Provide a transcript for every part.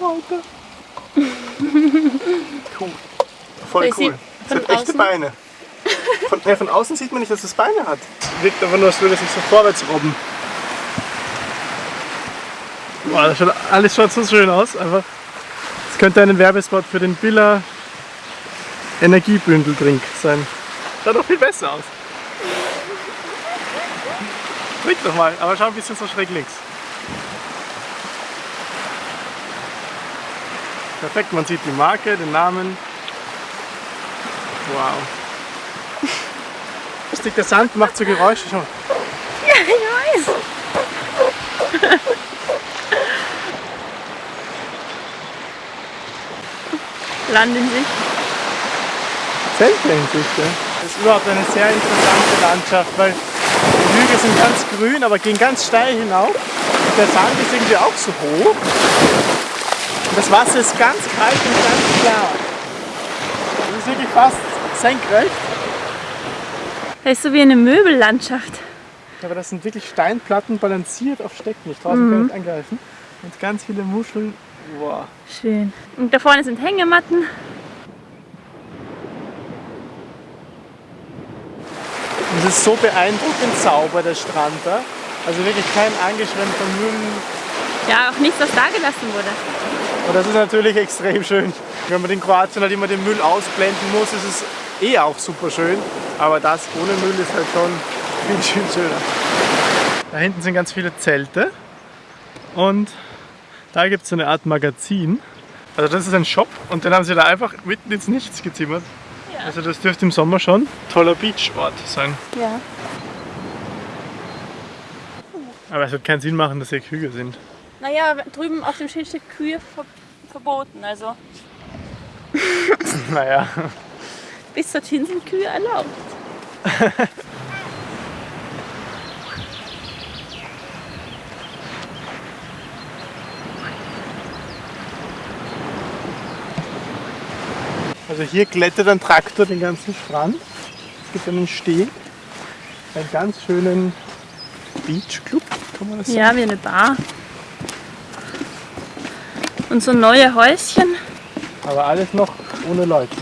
Raupe. cool. Voll cool. Es hat echte Beine. Von, ja, von außen sieht man nicht, dass es Beine hat. Wirkt aber nur, als würde es sich so vorwärts robben. Boah, das schaut, alles schaut so schön aus. Einfach. Es könnte ein Werbespot für den Billa Energiebündeltrink sein. Schaut doch viel besser aus. Trink doch mal, aber schau ein bisschen so schräg links. Perfekt, man sieht die Marke, den Namen. Wow. Lustig, der Sand macht so Geräusche schon. Ja, ich weiß. Land in sich. Zelte in sich, ja. Das ist überhaupt eine sehr interessante Landschaft, weil die Hügel sind ganz grün, aber gehen ganz steil hinauf. Und der Sand ist irgendwie auch so hoch. Das Wasser ist ganz kalt und ganz klar. Das ist wirklich fast senkrecht. Das ist so wie eine Möbellandschaft. Aber das sind wirklich Steinplatten balanciert auf Stecken. Ich traue mich gar nicht angreifen. Und ganz viele Muscheln. Wow. Schön. Und da vorne sind Hängematten. Es ist so beeindruckend sauber, der Strand da. Also wirklich kein angeschwemmter Müll. Ja, auch nichts, was da gelassen wurde. Und das ist natürlich extrem schön. Wenn man in Kroatien halt immer den Müll ausblenden muss, ist es eh auch super schön. Aber das ohne Müll ist halt schon viel, viel schöner. Da hinten sind ganz viele Zelte. Und da gibt es so eine Art Magazin. Also das ist ein Shop und den haben sie da einfach mitten ins Nichts gezimmert. Ja. Also das dürfte im Sommer schon ein toller Beachort sein. Ja. Aber es wird keinen Sinn machen, dass hier Kühe sind. Naja, drüben auf dem Schild steht Kühe ver verboten. Also Naja. bis dorthin sind Kühe erlaubt. Also hier glättet ein Traktor den ganzen Strand. Es gibt einen Steg, einen ganz schönen Beachclub, kann man das sagen? Ja, wie eine Bar. Und so neue Häuschen. Aber alles noch ohne Leute.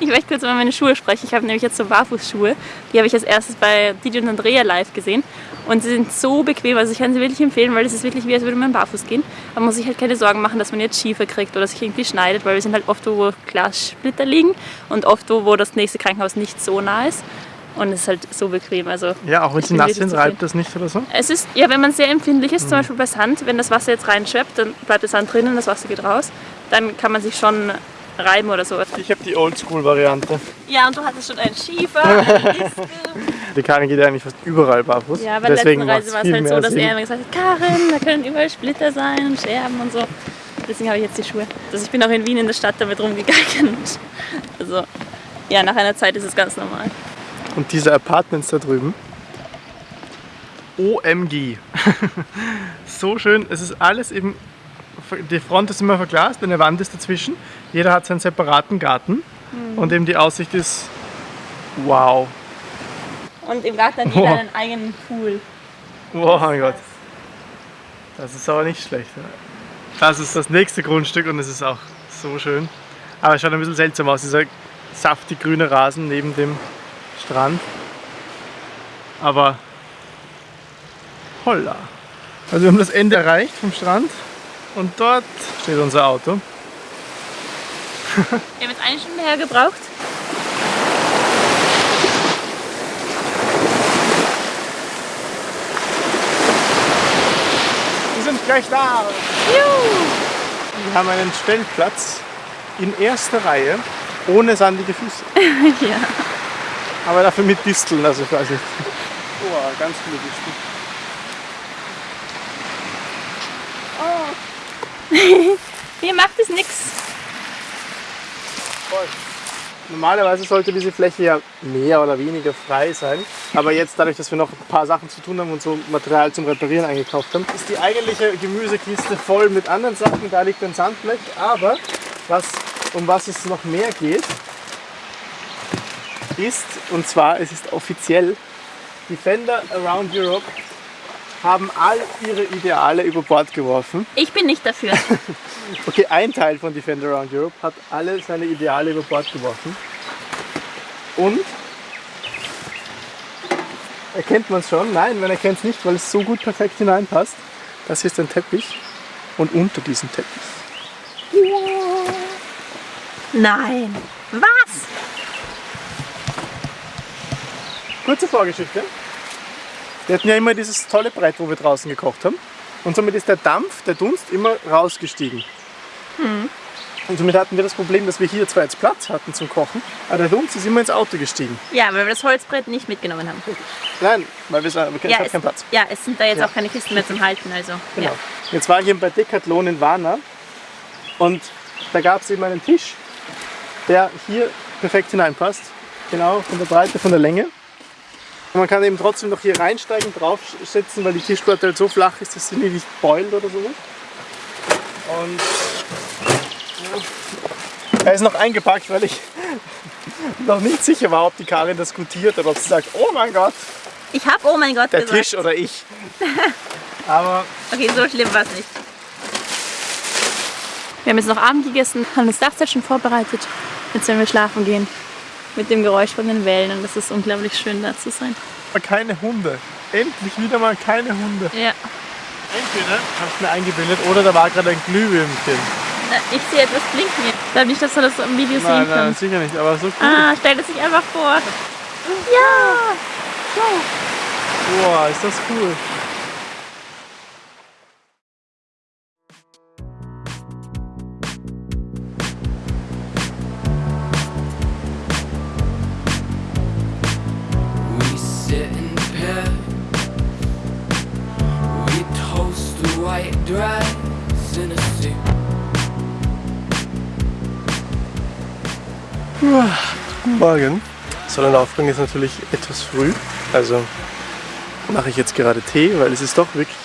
Ich möchte kurz über meine Schuhe sprechen. Ich habe nämlich jetzt so Barfußschuhe. Die habe ich als erstes bei DJ und Andrea live gesehen. Und sie sind so bequem. Also ich kann sie wirklich empfehlen, weil es ist wirklich wie, als würde man barfuß gehen. Man muss sich halt keine Sorgen machen, dass man jetzt Schiefer kriegt oder sich irgendwie schneidet, weil wir sind halt oft wo, wo Glassplitter liegen und oft wo, wo das nächste Krankenhaus nicht so nah ist. Und es ist halt so bequem. Also Ja, auch wenn sie nass sind, reibt das nicht oder so? Es ist, ja, wenn man sehr empfindlich ist, Mhm. zum Beispiel bei Sand, wenn das Wasser jetzt reinschöpft, dann bleibt der Sand drinnen, das Wasser geht raus, dann kann man sich schon reiben oder so. Ich habe die Oldschool-Variante. Ja, und du hattest schon einen Schiefer. Die Karin geht ja eigentlich fast überall barfuß. Ja, bei der letzten Reise war es halt so, dass Sinn. er immer gesagt hat, Karin, da können überall Splitter sein und Scherben und so. Deswegen habe ich jetzt die Schuhe. Also ich bin auch in Wien in der Stadt damit rumgegangen. Also ja, nach einer Zeit ist es ganz normal. Und diese Apartments da drüben. OMG. so schön. Es ist alles eben. Die Front ist immer verglast, eine Wand ist dazwischen. Jeder hat seinen separaten Garten. Mhm. Und eben die Aussicht ist. Wow. Und im Garten hat jeder einen eigenen Pool. Oh mein Gott. Das ist aber nicht schlecht. ja. Das ist das nächste Grundstück und es ist auch so schön. Aber es schaut ein bisschen seltsam aus, dieser saftig grüne Rasen neben dem Strand. Aber holla. Also wir haben das Ende erreicht vom Strand und dort steht unser Auto. Wir haben jetzt eine Stunde hergebraucht. Wir sind gleich da. Juhu! Wir haben einen Stellplatz in erster Reihe ohne sandige Füße. Ja. Aber dafür mit Disteln, also ich weiß nicht. Oh, ganz viele Disteln. Mir macht es nichts. Voll. Normalerweise sollte diese Fläche ja mehr oder weniger frei sein. Aber jetzt, dadurch, dass wir noch ein paar Sachen zu tun haben und so Material zum Reparieren eingekauft haben, ist die eigentliche Gemüsekiste voll mit anderen Sachen. Da liegt ein Sandblech. Aber was, um was es noch mehr geht, ist, und zwar, es ist offiziell, Defender Around Europe haben all ihre Ideale über Bord geworfen. Ich bin nicht dafür. Okay, ein Teil von Defender Around Europe hat alle seine Ideale über Bord geworfen. Und erkennt man es schon? Nein, man erkennt es nicht, weil es so gut perfekt hineinpasst. Das ist ein Teppich und unter diesem Teppich. Nein. Was? Kurze Vorgeschichte. Wir hatten ja immer dieses tolle Brett, wo wir draußen gekocht haben. Und somit ist der Dampf, der Dunst immer rausgestiegen. Und somit hatten wir das Problem, dass wir hier zwar jetzt Platz hatten zum Kochen, aber der Dunst ist immer ins Auto gestiegen. Ja, weil wir das Holzbrett nicht mitgenommen haben. Nein, weil wir sagen, wir Ja, es, keinen Platz. ja, es sind da jetzt Ja. auch keine Kisten mehr zum Halten. Also, Genau. ja. Jetzt war ich eben bei Decathlon in Warna und da gab es eben einen Tisch, der hier perfekt hineinpasst. Genau, von der Breite, von der Länge. Man kann eben trotzdem noch hier reinsteigen, draufsetzen, weil die Tischplatte halt so flach ist, dass sie nicht beult oder so. Und ja. er ist noch eingepackt, weil ich noch nicht sicher war, ob die Karin das gutiert oder ob sie sagt, oh mein Gott, Ich habe, oh mein Gott, der gesagt. Tisch oder ich. Aber Okay, so schlimm war es nicht. Wir haben jetzt noch Abend gegessen, haben das Dachzelt schon vorbereitet. Jetzt werden wir schlafen gehen. Mit dem Geräusch von den Wellen und es ist unglaublich schön da zu sein. keine Hunde. Endlich wieder mal keine Hunde. Ja. Entweder habe ich mir eingebildet oder da war gerade ein Glühwürmchen. Na, Ich sehe etwas blinken. Ich glaube nicht, dass man das im Video Nein, sehen nein, kann. sicher nicht, aber so cool. Ah, stell es sich einfach vor. Ja! Boah, ist das cool. Morgen. Sonnenaufgang ist natürlich etwas früh, also mache ich jetzt gerade Tee, weil es ist doch wirklich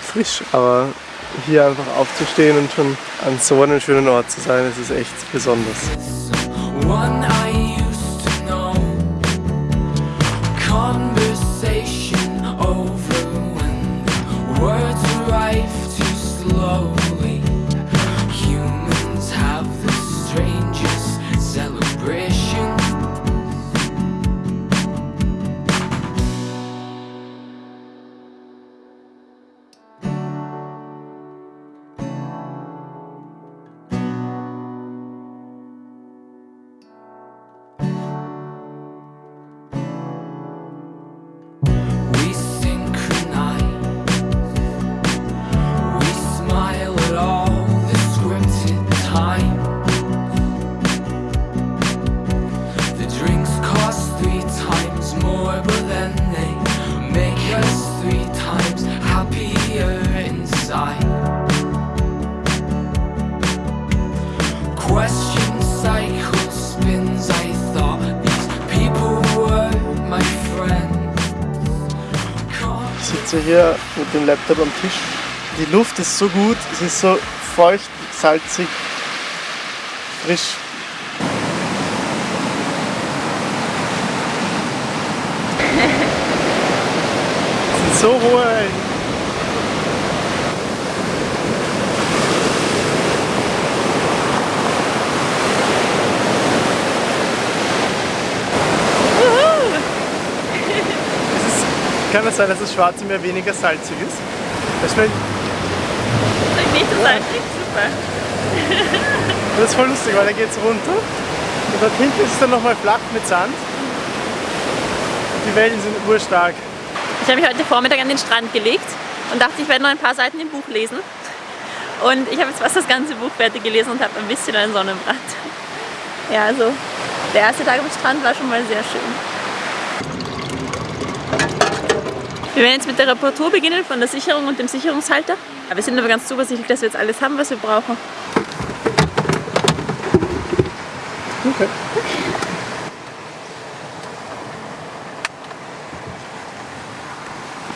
frisch. Aber hier einfach aufzustehen und schon an so einem schönen Ort zu sein, das ist echt besonders. One sitze hier mit dem Laptop am Tisch. Die Luft ist so gut, es ist so feucht, salzig, frisch. Es sind so hohe kann es sein, dass das Schwarze Meer weniger salzig ist? Das, wär, Nicht so salzig, super. das ist voll lustig, weil da geht es runter und dort hinten ist es dann nochmal flach mit Sand. Und die Wellen sind urstark. Ich habe mich heute Vormittag an den Strand gelegt und dachte, ich werde noch ein paar Seiten im Buch lesen. Und ich habe jetzt fast das ganze Buch fertig gelesen und habe ein bisschen einen Sonnenbrand. Ja, also der erste Tag am Strand war schon mal sehr schön. Wir werden jetzt mit der Reparatur beginnen von der Sicherung und dem Sicherungshalter. Ja, Wir sind aber ganz zuversichtlich, dass wir jetzt alles haben, was wir brauchen. Okay.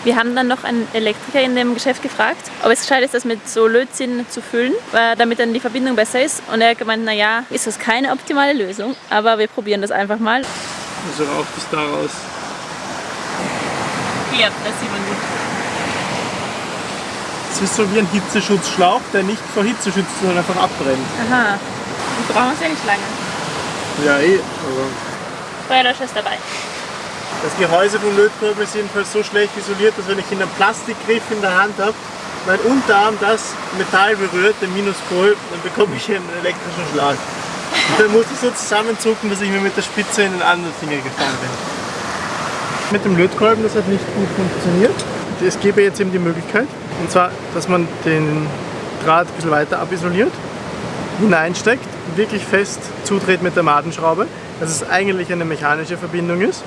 Wir haben dann noch einen Elektriker in dem Geschäft gefragt, ob es gescheit ist, das mit so Lötzinn zu füllen, äh, damit dann die Verbindung besser ist. Und er hat gemeint, naja, ist das keine optimale Lösung, aber wir probieren das einfach mal. Also raucht es daraus. Ja, das sieht man gut. Das ist so wie ein Hitzeschutzschlauch, der nicht vor Hitze schützt, sondern einfach abbrennt. Aha. Die brauchen sie ja nicht lange. Ja, eh. Aber Feuerlöscher ist dabei. das Gehäuse vom Lötkolben ist jedenfalls so schlecht isoliert, dass wenn ich einen Plastikgriff in der Hand habe, mein Unterarm das Metall berührt, den Minuspol, dann bekomme ich einen elektrischen Schlag. Und dann muss ich so zusammenzucken, dass ich mir mit der Spitze in den anderen Finger gefahren bin. Mit dem Lötkolben, das hat nicht gut funktioniert. Es gäbe jetzt eben die Möglichkeit, und zwar, dass man den Draht ein bisschen weiter abisoliert, hineinsteckt, wirklich fest zudreht mit der Madenschraube, dass es eigentlich eine mechanische Verbindung ist.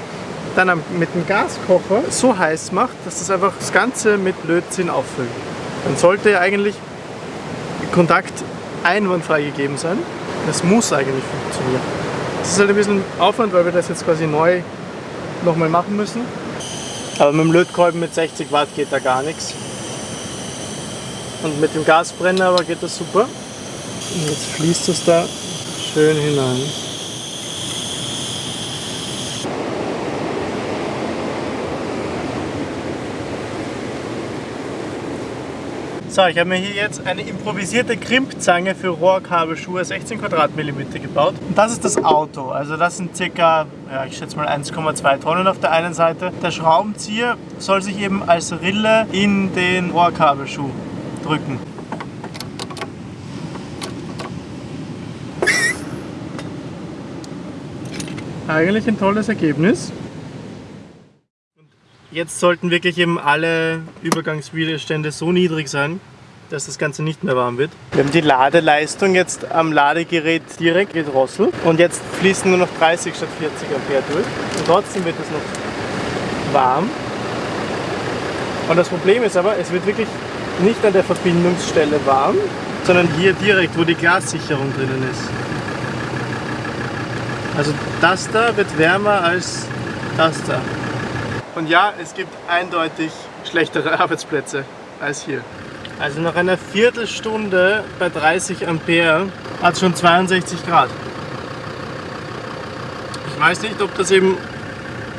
Dann mit dem Gaskocher so heiß macht, dass das einfach das Ganze mit Lötzinn auffüllt. Dann sollte ja eigentlich Kontakt einwandfrei gegeben sein. Das muss eigentlich funktionieren. Das ist halt ein bisschen Aufwand, weil wir das jetzt quasi neu nochmal machen müssen. Aber mit dem Lötkolben mit 60 Watt geht da gar nichts. Und mit dem Gasbrenner aber geht das super. Und jetzt fließt es da schön hinein. So, ich habe mir hier jetzt eine improvisierte Krimpzange für Rohrkabelschuhe 16 Quadratmillimeter gebaut. Und das ist das Auto. Also das sind circa, ja, ich schätze mal 1,2 Tonnen auf der einen Seite. Der Schraubenzieher soll sich eben als Rille in den Rohrkabelschuh drücken. Eigentlich ein tolles Ergebnis. Jetzt sollten wirklich eben alle Übergangswiderstände so niedrig sein, dass das Ganze nicht mehr warm wird. Wir haben die Ladeleistung jetzt am Ladegerät direkt gedrosselt und jetzt fließen nur noch 30 statt 40 Ampere durch und trotzdem wird es noch warm. Und das Problem ist aber, es wird wirklich nicht an der Verbindungsstelle warm, sondern hier direkt, wo die Glassicherung drinnen ist. Also das da wird wärmer als das da. Und ja, es gibt eindeutig schlechtere Arbeitsplätze als hier. Also nach einer Viertelstunde bei 30 Ampere hat es schon 62 Grad. Ich weiß nicht, ob das eben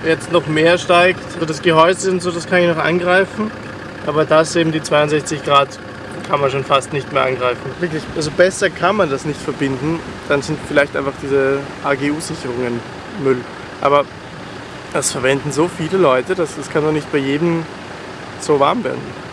jetzt noch mehr steigt. Also das Gehäuse und so, das kann ich noch angreifen. Aber das eben die 62 Grad kann man schon fast nicht mehr angreifen. Wirklich, also besser kann man das nicht verbinden. Dann sind vielleicht einfach diese AGU-Sicherungen Müll. Aber das verwenden so viele Leute, dass das kann doch nicht bei jedem so warm werden.